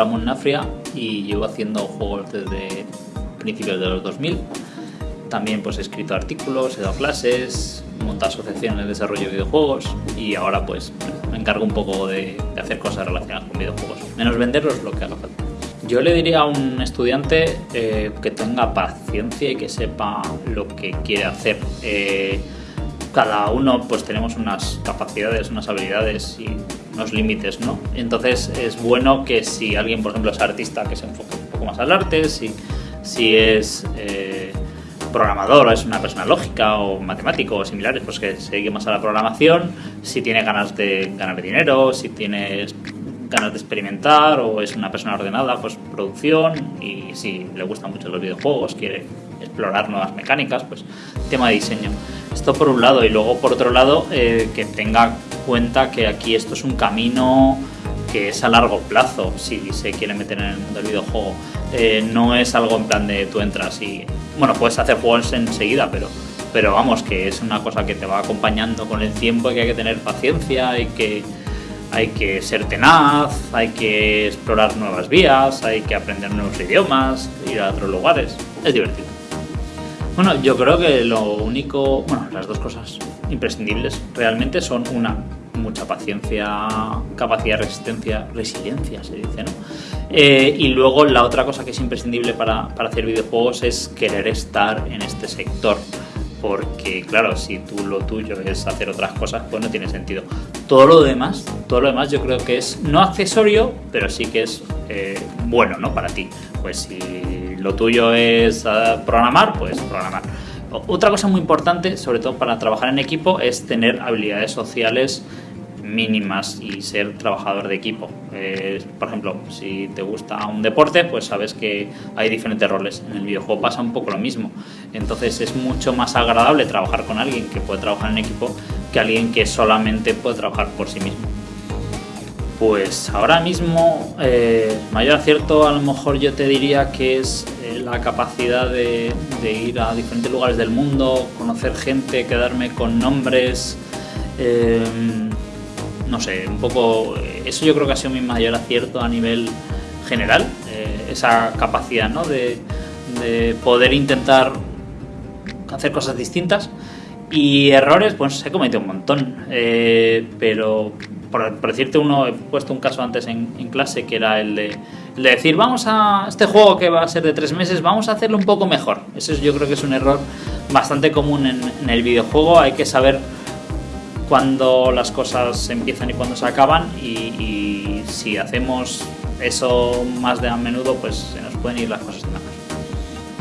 Ramón Nafria y llevo haciendo juegos desde principios de los 2000. También pues he escrito artículos, he dado clases, montado asociaciones de desarrollo de videojuegos y ahora pues me encargo un poco de, hacer cosas relacionadas con videojuegos. Menos venderlos lo que haga falta. Yo le diría a un estudiante eh, que tenga paciencia y que sepa lo que quiere hacer. Eh, cada uno pues tenemos unas capacidades, unas habilidades y unos límites, ¿no? Entonces es bueno que si alguien, por ejemplo, es artista, que se enfoque un poco más al arte, si, si es eh, programador es una persona lógica o matemático o similares, pues que se dedique más a la programación, si tiene ganas de ganar dinero, si tiene ganas de experimentar o es una persona ordenada, pues producción y si le gustan mucho los videojuegos, quiere explorar nuevas mecánicas, pues tema de diseño. Esto por un lado y luego por otro lado eh, que tenga cuenta que aquí esto es un camino que es a largo plazo si se quiere meter en el mundo del videojuego. Eh, no es algo en plan de tú entras y, bueno, puedes hacer juegos enseguida, pero, pero vamos, que es una cosa que te va acompañando con el tiempo y que hay que tener paciencia y que hay que ser tenaz, hay que explorar nuevas vías, hay que aprender nuevos idiomas, ir a otros lugares. Es divertido. Bueno, yo creo que lo único, bueno, las dos cosas imprescindibles realmente son una, mucha paciencia, capacidad resistencia, resiliencia se dice, ¿no? Eh, y luego la otra cosa que es imprescindible para, para hacer videojuegos es querer estar en este sector porque claro, si tú lo tuyo es hacer otras cosas, pues no tiene sentido. Todo lo demás, todo lo demás yo creo que es no accesorio, pero sí que es eh, bueno, ¿no? Para ti. Pues si lo tuyo es eh, programar, pues programar. Otra cosa muy importante, sobre todo para trabajar en equipo, es tener habilidades sociales mínimas y ser trabajador de equipo. Eh, por ejemplo, si te gusta un deporte, pues sabes que hay diferentes roles. En el videojuego pasa un poco lo mismo. Entonces es mucho más agradable trabajar con alguien que puede trabajar en equipo que alguien que solamente puede trabajar por sí mismo. Pues ahora mismo, eh, mayor acierto a lo mejor yo te diría que es eh, la capacidad de, ir a diferentes lugares del mundo, conocer gente, quedarme con nombres, no sé, un poco, eso yo creo que ha sido mi mayor acierto a nivel general, eh, esa capacidad ¿no? de, poder intentar hacer cosas distintas y errores, pues he cometido un montón, eh, pero por, decirte uno, he puesto un caso antes en, clase que era el de, decir, vamos a este juego que va a ser de tres meses, vamos a hacerlo un poco mejor. Eso yo creo que es un error bastante común en, en el videojuego, hay que saber cuando las cosas empiezan y cuando se acaban y, si hacemos eso más de a menudo pues se nos pueden ir las cosas de manos.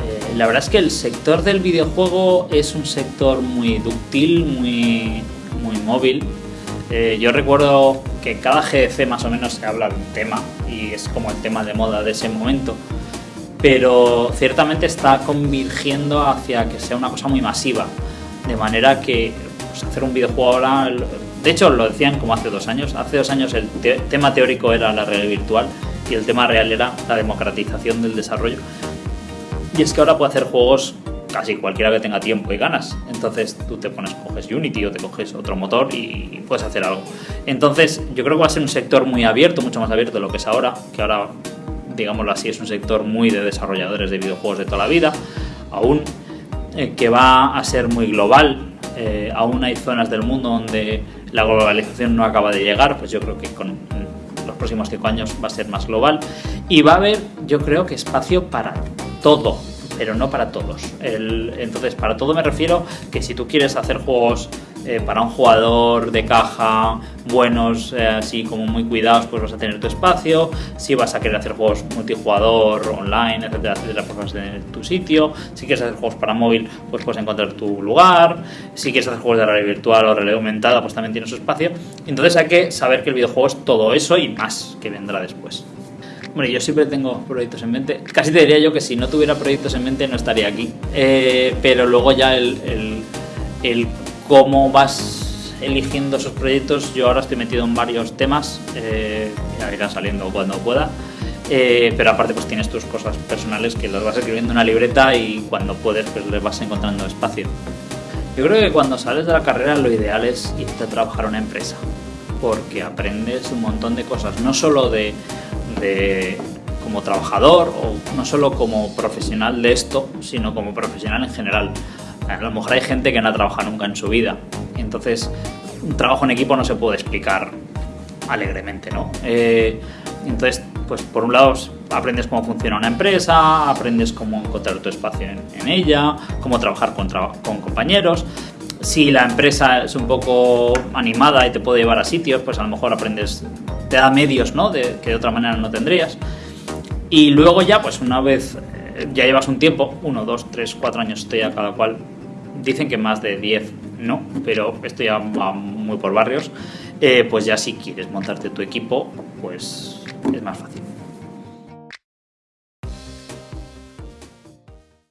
Eh, la verdad es que el sector del videojuego es un sector muy dúctil, muy, muy móvil. Eh, yo recuerdo que cada GDC más o menos se habla de un tema y es como el tema de moda de ese momento pero ciertamente está convirgiendo hacia que sea una cosa muy masiva, de manera que hacer un videojuego ahora, de hecho lo decían como hace dos años, hace dos años el tema teórico era la realidad virtual y el tema real era la democratización del desarrollo. Y es que ahora puede hacer juegos casi cualquiera que tenga tiempo y ganas. Entonces tú te pones, coges Unity o te coges otro motor y puedes hacer algo. Entonces yo creo que va a ser un sector muy abierto, mucho más abierto de lo que es ahora, que ahora, digámoslo así, es un sector muy de desarrolladores de videojuegos de toda la vida, aún eh, que va a ser muy global, eh, aún hay zonas del mundo donde la globalización no acaba de llegar, pues yo creo que con los próximos cinco años va a ser más global y va a haber, yo creo que espacio para todo, pero no para todos. entonces, para todo me refiero que si tú quieres hacer juegos eh, para un jugador de caja buenos, eh, así como muy cuidados, pues vas a tener tu espacio. Si vas a querer hacer juegos multijugador, online, etcétera, etcétera, pues vas a tener tu sitio. Si quieres hacer juegos para móvil, pues puedes encontrar tu lugar. Si quieres hacer juegos de realidad virtual o realidad aumentada, pues también tienes su espacio. Entonces hay que saber que el videojuego es todo eso y más que vendrá después. Bueno, yo siempre tengo proyectos en mente. Casi te diría yo que si no tuviera proyectos en mente no estaría aquí. Eh, pero luego ya el, cómo vas eligiendo esos proyectos, yo ahora estoy metido en varios temas, eh, ya irán saliendo cuando pueda. Eh, pero aparte pues tienes tus cosas personales que las vas escribiendo en una libreta y cuando puedes pues les vas encontrando espacio. Yo creo que cuando sales de la carrera lo ideal es irte a trabajar a una empresa porque aprendes un montón de cosas, no solo de de como trabajador o no solo como profesional de esto, sino como profesional en general. A lo mejor hay gente que no ha trabajado nunca en su vida, entonces un trabajo en equipo no se puede explicar alegremente, ¿no? Eh, entonces, pues por un lado aprendes cómo funciona una empresa, aprendes cómo encontrar tu espacio en, ella, cómo trabajar con, con compañeros. Si la empresa es un poco animada y te puede llevar a sitios, pues a lo mejor aprendes, te da medios, ¿no? De, que de otra manera no tendrías. Y luego ya, pues una vez eh, ya llevas un tiempo, uno, dos, tres, cuatro años, estoy a cada cual, dicen que más de diez no, pero esto ya va muy por barrios, eh, pues ya si quieres montarte tu equipo, pues es más fácil.